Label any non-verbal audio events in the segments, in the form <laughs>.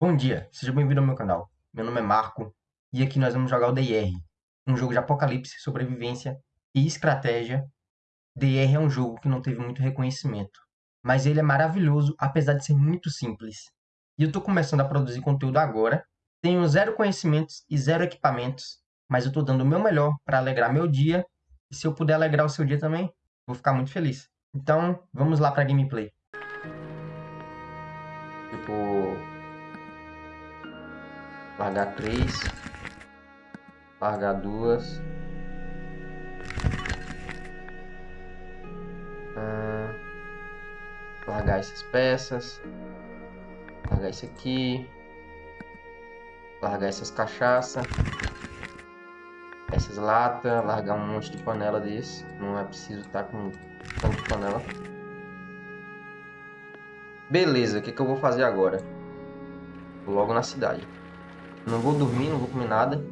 Bom dia, seja bem-vindo ao meu canal. Meu nome é Marco e aqui nós vamos jogar o DIR, um jogo de apocalipse, sobrevivência e estratégia. DIR é um jogo que não teve muito reconhecimento, mas ele é maravilhoso apesar de ser muito simples. E eu estou começando a produzir conteúdo agora, tenho zero conhecimentos e zero equipamentos, mas eu estou dando o meu melhor para alegrar meu dia e se eu puder alegrar o seu dia também, vou ficar muito feliz. Então, vamos lá para gameplay. Tipo, largar três, largar duas, ah, largar essas peças, largar isso aqui, largar essas cachaça, essas latas, largar um monte de panela desse, não é preciso estar tá com tanto panela. Beleza, o que, que eu vou fazer agora? Logo na cidade. Não vou dormir, não vou comer nada.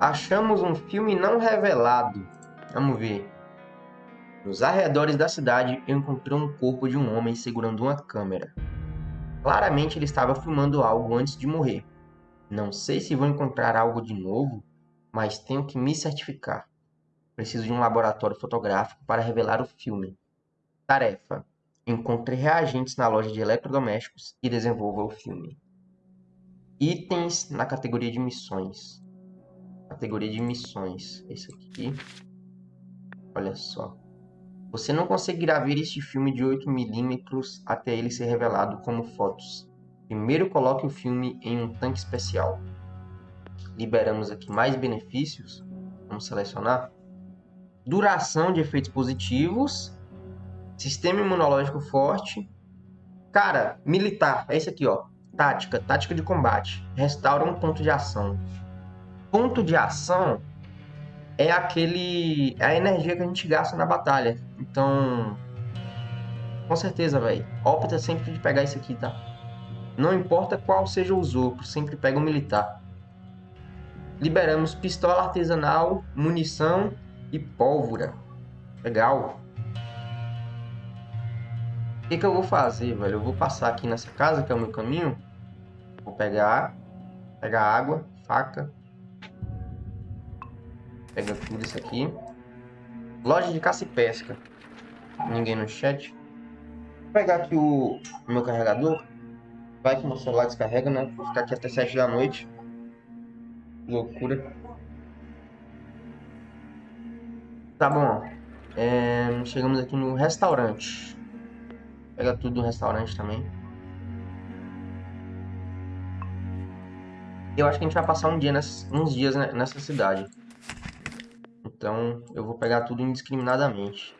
Achamos um filme não revelado. Vamos ver. Nos arredores da cidade, eu encontrei um corpo de um homem segurando uma câmera. Claramente ele estava filmando algo antes de morrer. Não sei se vou encontrar algo de novo, mas tenho que me certificar. Preciso de um laboratório fotográfico para revelar o filme. Tarefa: encontre reagentes na loja de eletrodomésticos e desenvolva o filme. Itens na categoria de missões. Categoria de missões. Esse aqui. Olha só. Você não conseguirá ver este filme de 8mm até ele ser revelado como fotos. Primeiro coloque o filme em um tanque especial. Liberamos aqui mais benefícios. Vamos selecionar. Duração de efeitos positivos. Sistema imunológico forte. Cara, militar. É esse aqui, ó. Tática, tática de combate. Restaura um ponto de ação. Ponto de ação é aquele é a energia que a gente gasta na batalha. Então, com certeza, velho. Opta sempre de pegar isso aqui, tá? Não importa qual seja o uso, sempre pega o militar. Liberamos pistola artesanal, munição e pólvora. Legal. Que, que eu vou fazer, velho? Eu vou passar aqui nessa casa, que é o meu caminho. Vou pegar, pegar água, faca. Pega tudo isso aqui. Loja de caça e pesca. Ninguém no chat. Vou pegar aqui o, o meu carregador. Vai que meu celular descarrega, né? Vou ficar aqui até 7 da noite. Loucura. Tá bom. É, chegamos aqui no restaurante. Pega tudo do restaurante também. Eu acho que a gente vai passar um dia nessa, uns dias nessa cidade. Então eu vou pegar tudo indiscriminadamente.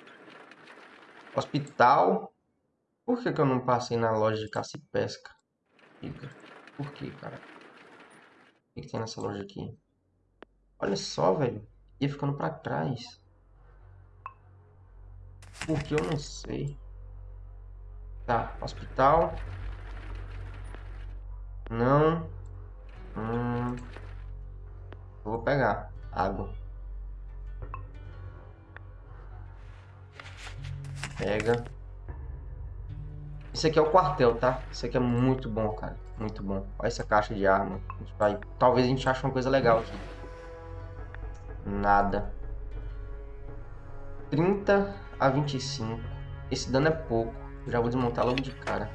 Hospital. Por que, que eu não passei na loja de caça e pesca? Por que, cara? O que, que tem nessa loja aqui? Olha só, velho. Ia ficando pra trás. Porque eu não sei. Tá, hospital. Não. Hum. Vou pegar água. Pega. Esse aqui é o quartel, tá? Esse aqui é muito bom, cara. Muito bom. Olha essa caixa de arma. Vai... Talvez a gente ache uma coisa legal aqui. Nada. 30 a 25. Esse dano é pouco. Já vou desmontar logo de cara.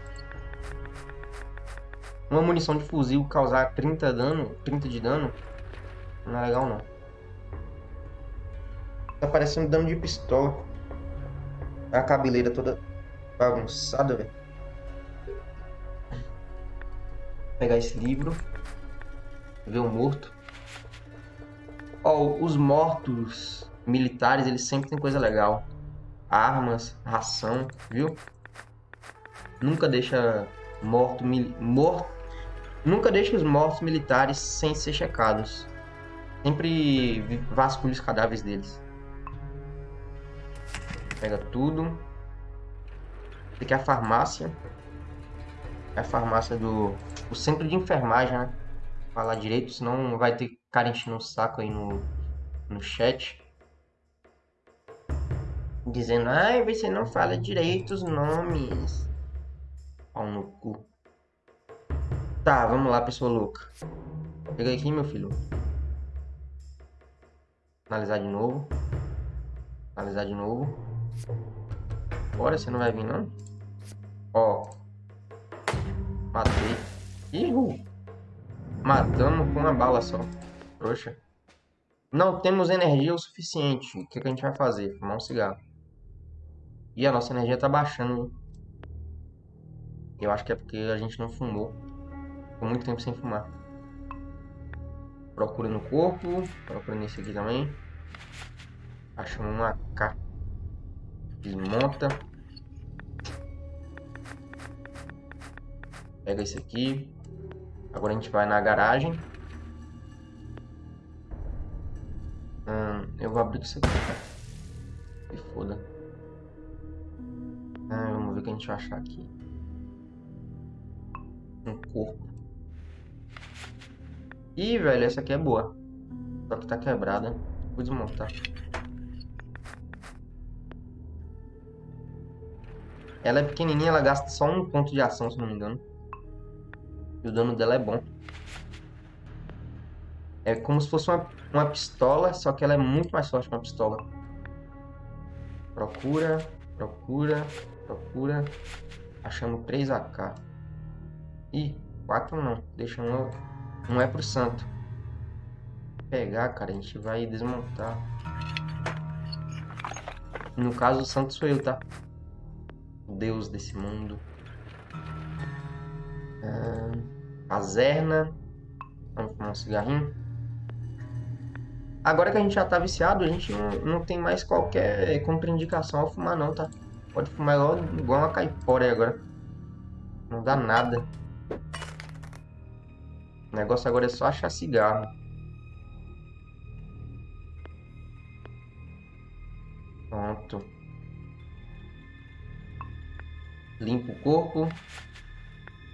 Uma munição de fuzil causar 30 dano, 30 de dano, não é legal não. Tá parecendo dano de pistola. A cabeleira toda bagunçada, velho. Pegar esse livro. Ver o morto. Ó, oh, os mortos militares, eles sempre tem coisa legal. Armas, ração, viu? Nunca deixa morto, morto. Nunca deixe os mortos militares sem ser checados. Sempre vasculhe os cadáveres deles. Pega tudo. Aqui é a farmácia. É a farmácia do... O centro de enfermagem, né? Falar direito, senão vai ter cara enchendo o saco aí no, no chat. Dizendo, ai, você não fala direito os nomes. Pau no cu. Tá, vamos lá, pessoa louca. Pega aqui, meu filho. Analisar de novo. Analisar de novo. Bora, você não vai vir, não? Ó. Matei. Ih, Matamos com uma bala só. Trouxa. Não temos energia o suficiente. O que, que a gente vai fazer? Fumar um cigarro. E a nossa energia tá baixando. Eu acho que é porque a gente não fumou. Ficou muito tempo sem fumar. Procura no corpo. Procura nesse aqui também. Achamos uma AK. Desmonta. Pega esse aqui. Agora a gente vai na garagem. Hum, eu vou abrir isso aqui. Se foda. Vamos ver o que a gente vai achar aqui. Um corpo. Ih, velho, essa aqui é boa. Só que tá quebrada. Vou desmontar. Ela é pequenininha, ela gasta só um ponto de ação, se não me engano. E o dano dela é bom. É como se fosse uma, uma pistola, só que ela é muito mais forte que uma pistola. Procura, procura, procura. Achamos 3 AK. Ih, 4 não. Deixa um. Não é pro santo. Pegar, cara, a gente vai desmontar. No caso, o santo sou eu, tá? O deus desse mundo. Ah. Vamos fumar um cigarrinho. Agora que a gente já tá viciado, a gente não, não tem mais qualquer contraindicação ao fumar não, tá? Pode fumar igual, igual uma caipora agora. Não dá nada. O negócio agora é só achar cigarro. Pronto. Limpa o corpo.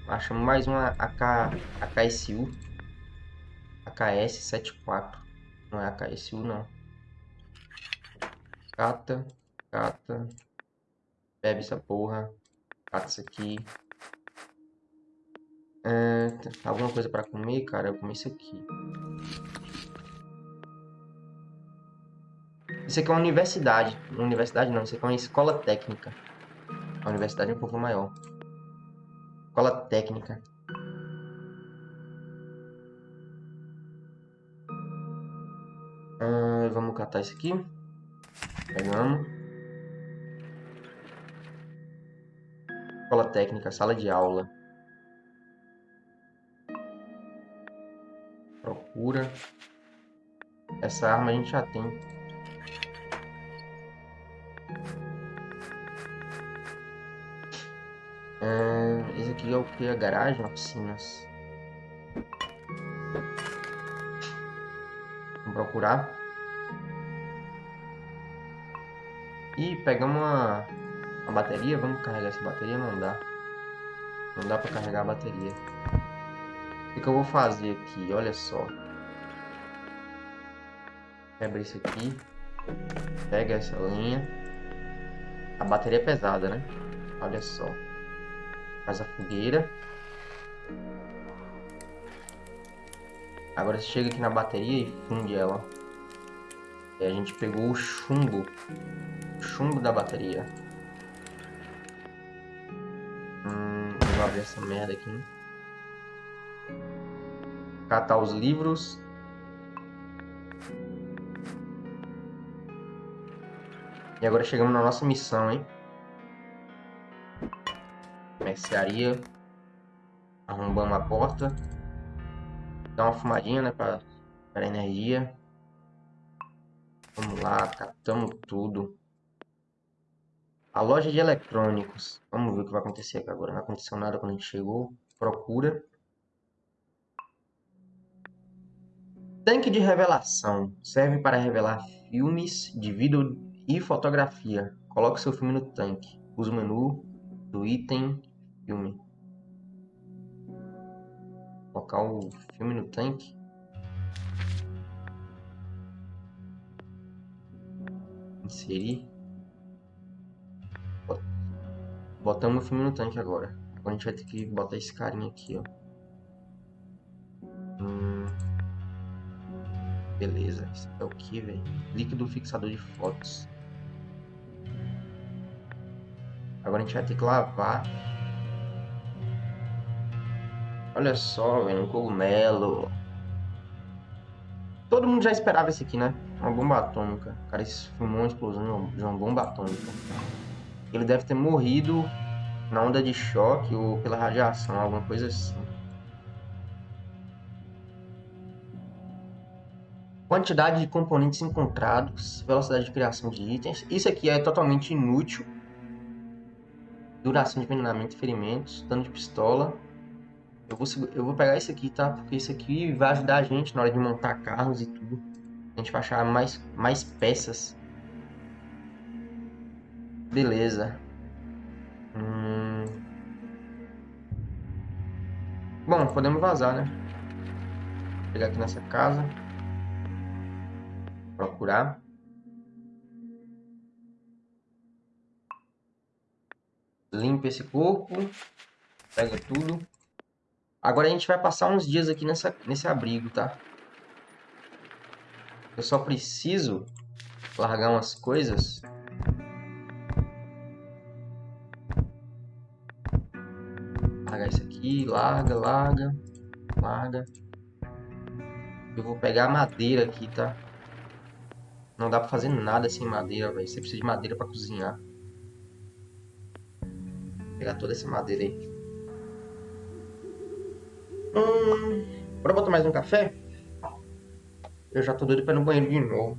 Achamos mais uma AK, AKSU. AKS-74. Não é AKSU, não. Cata, cata. Bebe essa porra. Cata isso aqui. É, alguma coisa pra comer, cara? Eu comi isso aqui. Isso aqui é uma universidade. Universidade não, isso aqui é uma escola técnica. A universidade é um pouco maior. Escola técnica. Ah, vamos catar isso aqui. Pegamos. Escola técnica, sala de aula. Procura. Essa arma a gente já tem. Uh, esse aqui é o que? A garagem, oficinas. Vamos procurar. E pegamos uma, uma bateria. Vamos carregar essa bateria? Não dá. Não dá pra carregar a bateria. O que eu vou fazer aqui? Olha só. Quebra isso aqui. Pega essa linha. A bateria é pesada, né? Olha só. Faz a fogueira. Agora você chega aqui na bateria e funde ela. E a gente pegou o chumbo. O chumbo da bateria. Hum, vou abrir essa merda aqui. Catar os livros. E agora chegamos na nossa missão, hein? mercearia. Arrombamos a porta. Dá uma fumadinha, né? Pra, para energia. Vamos lá, catamos tudo. A loja de eletrônicos. Vamos ver o que vai acontecer aqui agora. Não aconteceu nada quando a gente chegou. Procura. Tanque de revelação. Serve para revelar filmes de vídeo e fotografia. Coloque seu filme no tanque. Use o menu do item filme. Colocar o filme no tanque. Inserir. Botamos o filme no tanque agora. Agora a gente vai ter que botar esse carinha aqui, ó. Beleza. Isso é o que, velho? Líquido fixador de fotos. Agora a gente vai ter que lavar. Olha só, velho, um cogumelo. Todo mundo já esperava esse aqui, né? Uma bomba atômica. Cara filmou uma explosão de uma bomba atômica. Ele deve ter morrido na onda de choque ou pela radiação, alguma coisa assim. Quantidade de componentes encontrados, velocidade de criação de itens. Isso aqui é totalmente inútil. Duração de envenenamento e ferimentos, dano de pistola. Eu vou, eu vou pegar esse aqui, tá? Porque isso aqui vai ajudar a gente na hora de montar carros e tudo. A gente vai achar mais, mais peças. Beleza. Hum... Bom, podemos vazar, né? Vou pegar aqui nessa casa. Procurar. Limpa esse corpo. Pega tudo. Agora a gente vai passar uns dias aqui nessa, nesse abrigo, tá? Eu só preciso largar umas coisas. Largar isso aqui, larga, larga, larga. Eu vou pegar madeira aqui, tá? Não dá pra fazer nada sem madeira, velho. Você precisa de madeira pra cozinhar. Vou pegar toda essa madeira aí. Hum, bora botar mais um café? Eu já tô doido pra ir no banheiro de novo.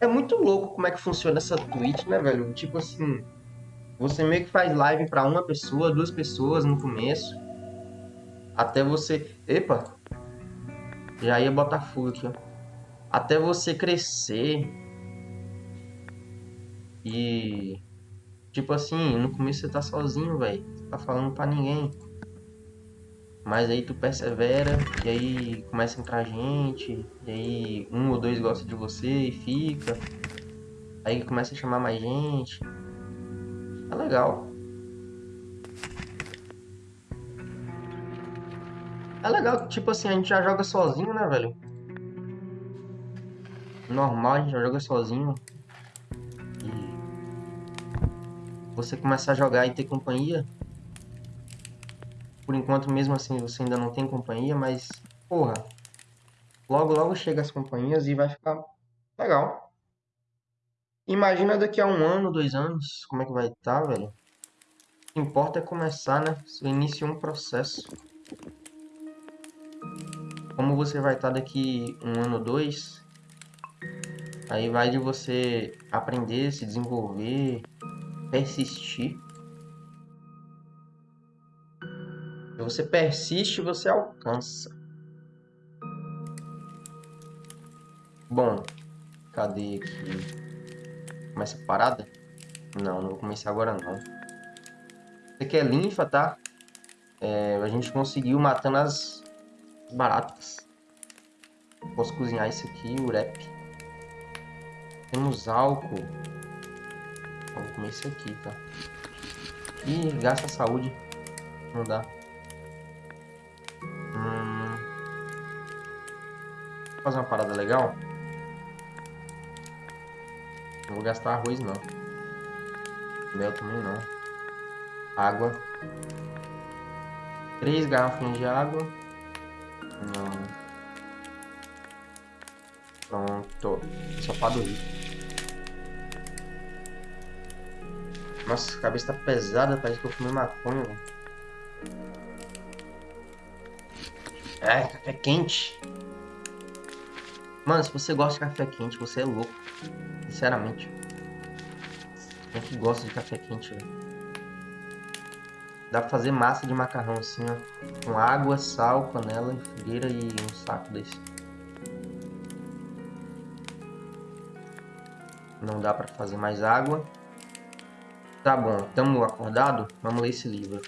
É muito louco como é que funciona essa Twitch, né, velho? Tipo assim, você meio que faz live pra uma pessoa, duas pessoas no começo. Até você... Epa! Já ia botar fogo aqui, ó. Até você crescer. E... Tipo assim, no começo você tá sozinho, velho tá falando para ninguém. Mas aí tu persevera, e aí começa a entrar gente, e aí um ou dois gostam de você e fica. Aí começa a chamar mais gente. É legal. É legal, tipo assim, a gente já joga sozinho, né, velho? Normal, a gente já joga sozinho. E você começar a jogar e ter companhia, por enquanto, mesmo assim, você ainda não tem companhia, mas, porra, logo, logo chega as companhias e vai ficar legal. Imagina daqui a um ano, dois anos, como é que vai estar, tá, velho. O que importa é começar, né? Você inicia um processo. Como você vai estar daqui um ano, dois, aí vai de você aprender, se desenvolver, persistir. Se você persiste, você alcança. Bom, cadê aqui? Começa a parada? Não, não vou começar agora não. Isso aqui é linfa, tá? É, a gente conseguiu matando as baratas. Posso cozinhar isso aqui, urep. Temos álcool. Vamos comer isso aqui, tá? Ih, gasta saúde. Não dá. fazer uma parada legal. Não vou gastar arroz não. Mel também não. Água. Três garrafinhas de água. Pronto. Só para dormir. Nossa, a cabeça tá pesada, parece que eu fumei maconha, velho. É, café quente. Mano, se você gosta de café quente, você é louco. Sinceramente. Quem que gosta de café quente, velho? Dá pra fazer massa de macarrão assim, ó. Com água, sal, panela, frigideira e um saco desse. Não dá pra fazer mais água. Tá bom, estamos acordado? Vamos ler esse livro.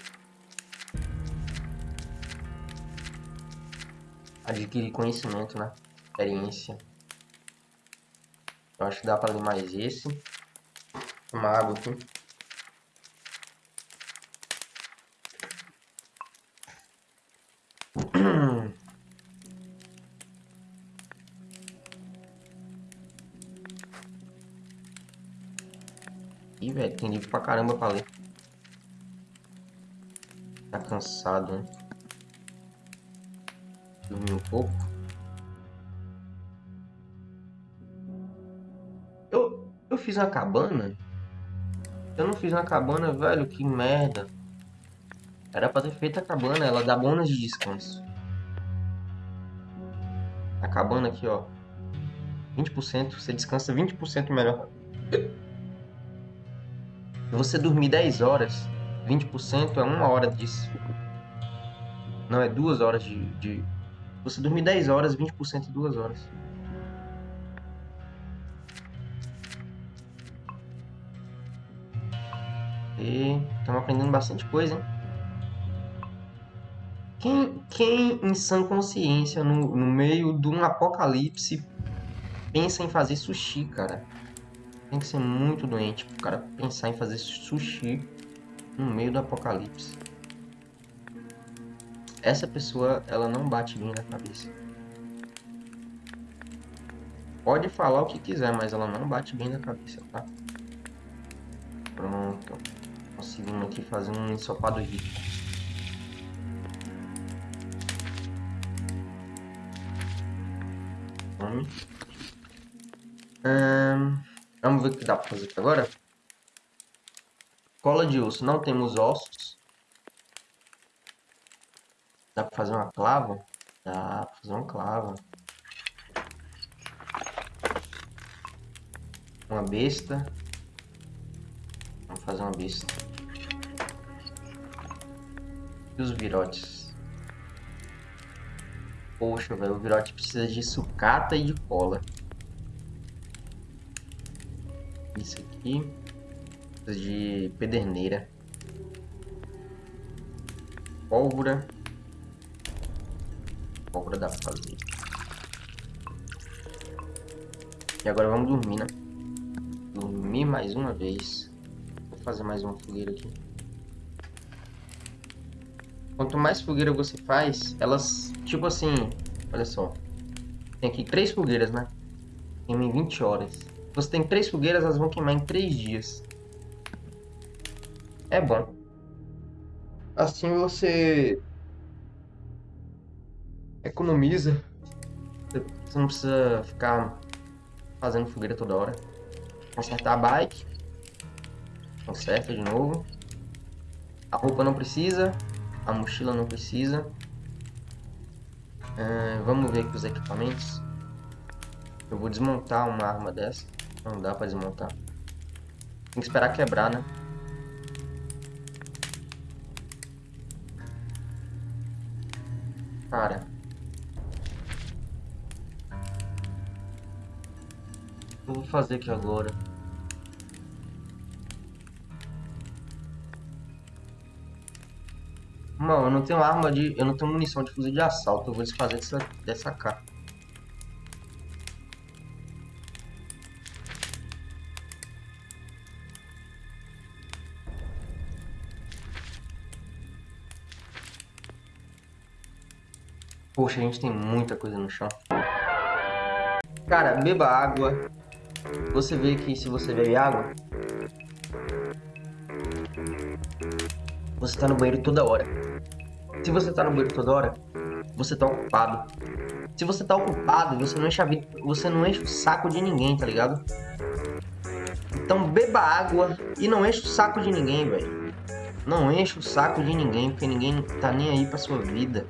Adquirir conhecimento, né? experiência. Eu acho que dá para ler mais esse. Uma água aqui. Ih, velho, tem livro pra caramba pra ler. Tá cansado, né? Dormir um pouco. Eu, eu fiz uma cabana? Eu não fiz uma cabana, velho, que merda. Era pra ter feito a cabana, ela dá bônus de descanso. A cabana aqui, ó. 20%, você descansa 20% melhor. Você dormir 10 horas, 20% é uma hora disso. Não, é duas horas de, de... Você dormir 10 horas, 20% é duas horas. E estamos aprendendo bastante coisa, hein? Quem, quem em sã consciência, no, no meio de um apocalipse, pensa em fazer sushi, cara? Tem que ser muito doente pro cara pensar em fazer sushi no meio do apocalipse. Essa pessoa, ela não bate bem na cabeça. Pode falar o que quiser, mas ela não bate bem na cabeça, tá? Pronto. Conseguimos aqui fazer um ensopado rico. Hum, vamos ver o que dá pra fazer aqui agora. Cola de osso. Não temos ossos. Dá pra fazer uma clava? Dá pra fazer uma clava. Uma besta. Vamos fazer uma besta. E os virotes? Poxa, velho, o virote precisa de sucata e de cola. Aqui. De pederneira. Pólvora. Pólvora dá pra fazer. E agora vamos dormir, né? Dormir mais uma vez. Vou fazer mais uma fogueira aqui. Quanto mais fogueira você faz, elas, tipo assim, olha só. Tem aqui três fogueiras, né? Queima em 20 horas. Você tem três fogueiras, elas vão queimar em três dias. É bom. Assim você economiza. Você não precisa ficar fazendo fogueira toda hora. Consertar a bike. Conserta de novo. A roupa não precisa. A mochila não precisa. É, vamos ver aqui os equipamentos. Eu vou desmontar uma arma dessa. Não dá pra desmontar. Tem que esperar quebrar, né? Cara. O que eu vou fazer aqui agora? Mano, eu não tenho arma de... Eu não tenho munição de fuzil de assalto. Eu vou desfazer dessa, dessa K. Poxa, a gente tem muita coisa no chão. Cara, beba água. Você vê que se você bebe água... Você tá no banheiro toda hora. Se você tá no banheiro toda hora, você tá ocupado. Se você tá ocupado, você não enche, a vida, você não enche o saco de ninguém, tá ligado? Então beba água e não enche o saco de ninguém, velho. Não enche o saco de ninguém, porque ninguém tá nem aí pra sua vida.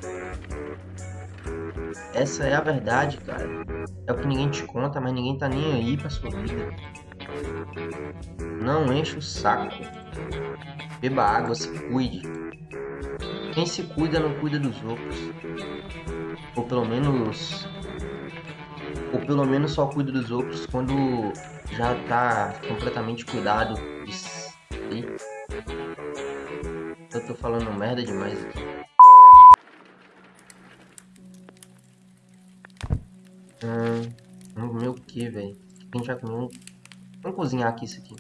Essa é a verdade, cara. É o que ninguém te conta, mas ninguém tá nem aí pra sua vida. Não enche o saco. Beba água, se cuide. Quem se cuida não cuida dos outros. Ou pelo menos. Ou pelo menos só cuida dos outros quando já tá completamente cuidado de si. Eu tô falando merda demais aqui. Velho? A gente? Vamos cozinhar aqui isso aqui.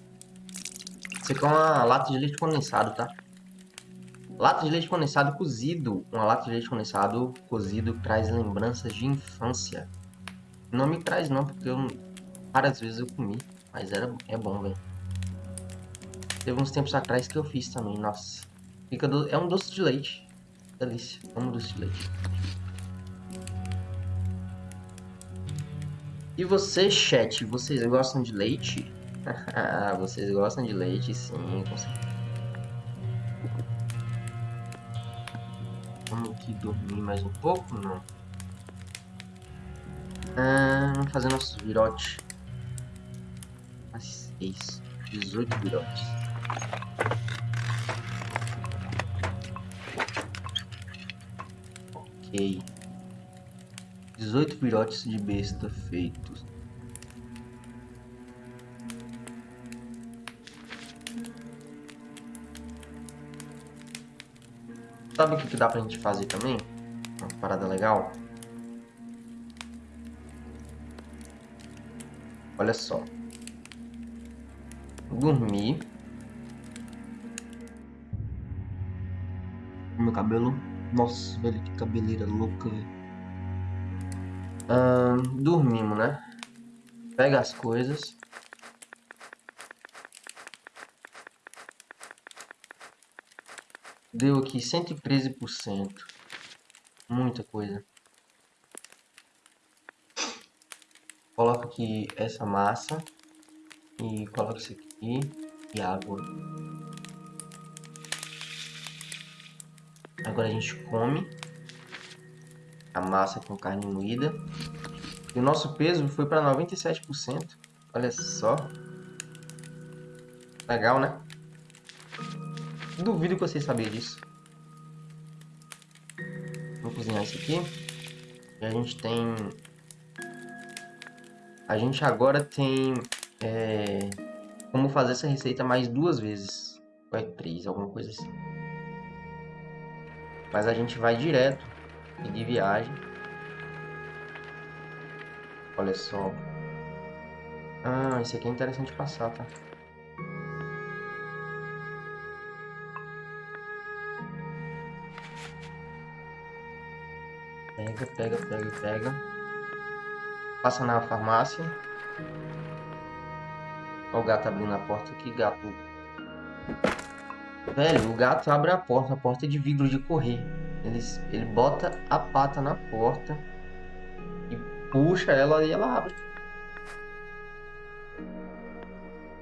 Isso aqui é uma lata de leite condensado, tá? Lata de leite condensado cozido. Uma lata de leite condensado cozido traz lembranças de infância. Não me traz não, porque eu várias vezes eu comi. Mas era, é bom, velho. Teve uns tempos atrás que eu fiz também, nossa. Fica do... É um doce de leite. Delícia, é um doce de leite. E vocês, chat, vocês gostam de leite? <laughs> vocês gostam de leite, sim, com certeza. Vamos aqui dormir mais um pouco, não? Ah, vamos fazer nossos virotes. Mas 6, 18 virotes. Ok. 18 virotes de besta feitos. Sabe o que, que dá pra gente fazer também? Uma parada legal. Olha só. Dormir. Meu cabelo. Nossa, velho, que cabeleira louca, velho. Hum, dormimos, né? Pega as coisas. Deu aqui 113%. Muita coisa. Coloca aqui essa massa. E coloca isso aqui. E água. Agora a gente come. A massa com carne moída. E o nosso peso foi para 97%. Olha só. Legal, né? Duvido que vocês sabiam disso. Vou cozinhar isso aqui. E a gente tem... A gente agora tem... É... Como fazer essa receita mais duas vezes. Ou é três, alguma coisa assim. Mas a gente vai direto. De viagem. Olha só. Ah, esse aqui é interessante passar, tá? Pega, pega, pega, pega. Passa na farmácia. Olha o gato abrindo a porta aqui, gato. Velho, o gato abre a porta, a porta é de vidro de correr. Ele, ele bota a pata na porta e puxa ela e ela abre.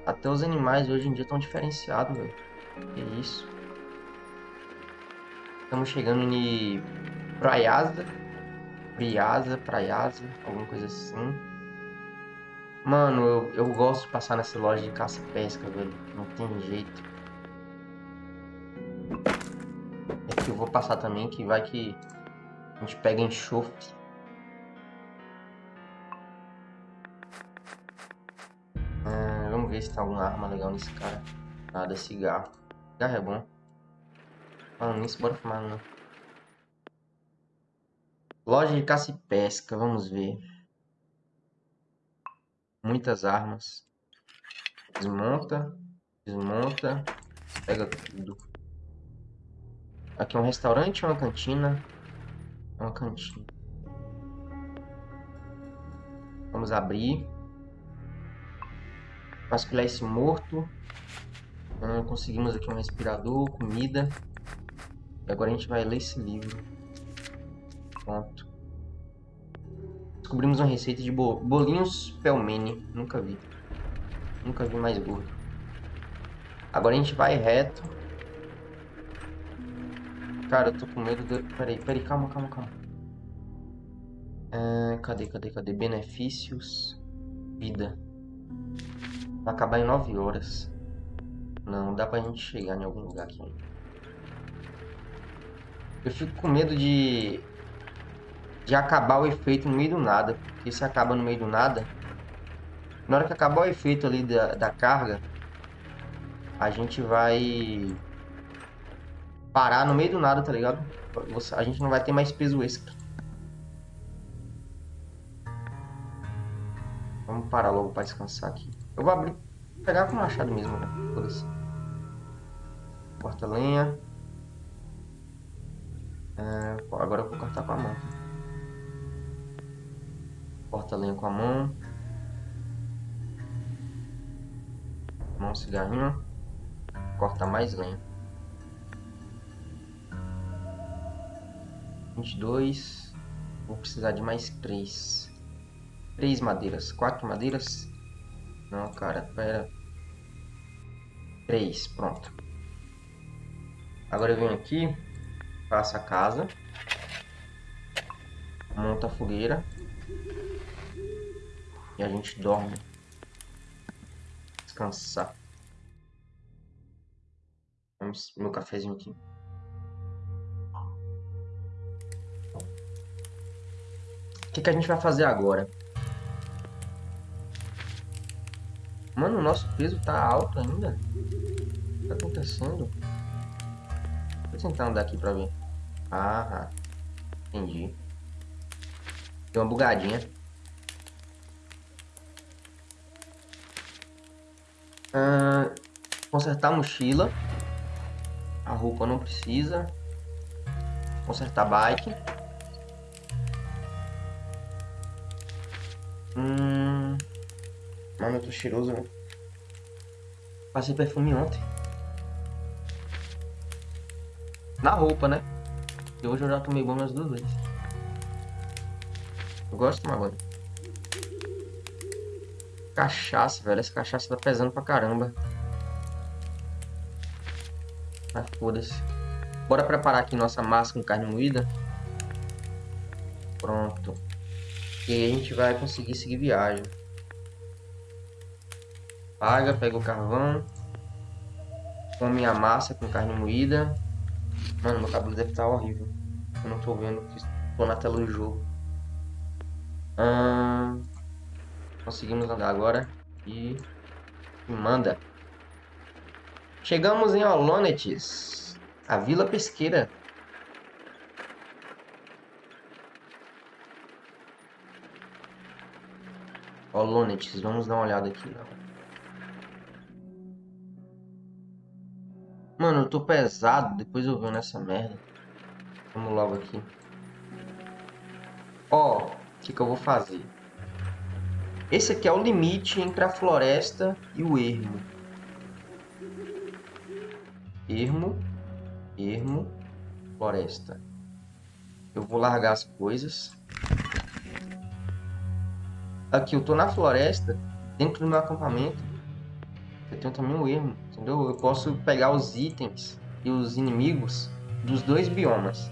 Até os animais hoje em dia estão diferenciados, velho. Que isso. Estamos chegando em Praiasa. Priasa, Praiasa, alguma coisa assim. Mano, eu, eu gosto de passar nessa loja de caça e pesca, velho. Não tem jeito. Eu vou passar também, que vai que a gente pega enxofre. Ah, vamos ver se tem alguma arma legal nesse cara. Nada, cigarro. Cigarro é bom. Falando nisso, bora fumar não. Loja de caça e pesca, vamos ver. Muitas armas. Desmonta, desmonta, pega tudo. Aqui é um restaurante ou uma cantina? É uma cantina. Vamos abrir. Vasculhar esse morto. Hum, conseguimos aqui um respirador, comida. E agora a gente vai ler esse livro. Pronto. Descobrimos uma receita de bolinhos pelmeni. Nunca vi. Nunca vi mais gordo. Agora a gente vai reto. Cara, eu tô com medo de... Peraí, peraí, calma, calma, calma. É, cadê, cadê, cadê? Benefícios. Vida. Vai acabar em 9 horas. Não, dá pra gente chegar em algum lugar aqui Eu fico com medo de... De acabar o efeito no meio do nada. Porque se acaba no meio do nada... Na hora que acabar o efeito ali da, da carga... A gente vai parar no meio do nada, tá ligado? A gente não vai ter mais peso extra. Vamos parar logo para descansar aqui. Eu vou abrir, pegar com o machado mesmo, né? Isso. Corta lenha. É, agora eu vou cortar com a mão. Corta lenha com a mão. Mão cigarrinho. cortar mais lenha. 22. Vou precisar de mais 3. 3 madeiras. 4 madeiras? Não, cara, pera. 3, pronto. Agora eu venho aqui, faço a casa. Monta a fogueira. E a gente dorme. Descansar. Meu cafezinho aqui. Que, que a gente vai fazer agora? Mano, o nosso peso tá alto ainda. O que tá acontecendo? Vou tentar andar aqui pra ver. Ah, entendi. Deu uma bugadinha. Ah, consertar a mochila. A roupa não precisa. Consertar a bike. Hum... Mano, eu tô cheiroso, né? Passei perfume ontem. Na roupa, né? E hoje eu já tomei banho umas duas vezes. Eu gosto de tomar banho. Cachaça, velho. Essa cachaça tá pesando pra caramba. Mas foda-se. Bora preparar aqui nossa massa com carne moída. Pronto. E aí a gente vai conseguir seguir viagem. Paga, pega o carvão. Come a massa com carne moída. Mano, meu cabelo deve estar horrível. Eu não tô vendo que tô na tela do jogo. Hum, conseguimos andar agora. E manda. Chegamos em Olonetes, a vila pesqueira. Olonetes, vamos dar uma olhada aqui. Mano, eu tô pesado, depois eu venho nessa merda. Vamos logo aqui. Ó, o que, que eu vou fazer? Esse aqui é o limite entre a floresta e o ermo ermo, ermo, floresta. Eu vou largar as coisas. Aqui, eu tô na floresta, dentro do meu acampamento. Eu tenho também um ermo, entendeu? Eu posso pegar os itens e os inimigos dos dois biomas.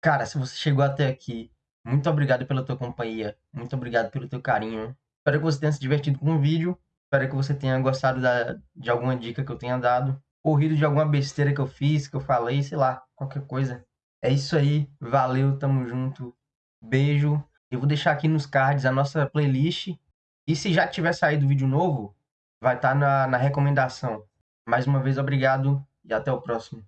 Cara, se você chegou até aqui, muito obrigado pela tua companhia. Muito obrigado pelo teu carinho. Espero que você tenha se divertido com o vídeo. Espero que você tenha gostado da, de alguma dica que eu tenha dado corrido de alguma besteira que eu fiz, que eu falei, sei lá, qualquer coisa. É isso aí, valeu, tamo junto, beijo. Eu vou deixar aqui nos cards a nossa playlist. E se já tiver saído vídeo novo, vai estar tá na, na recomendação. Mais uma vez, obrigado e até o próximo.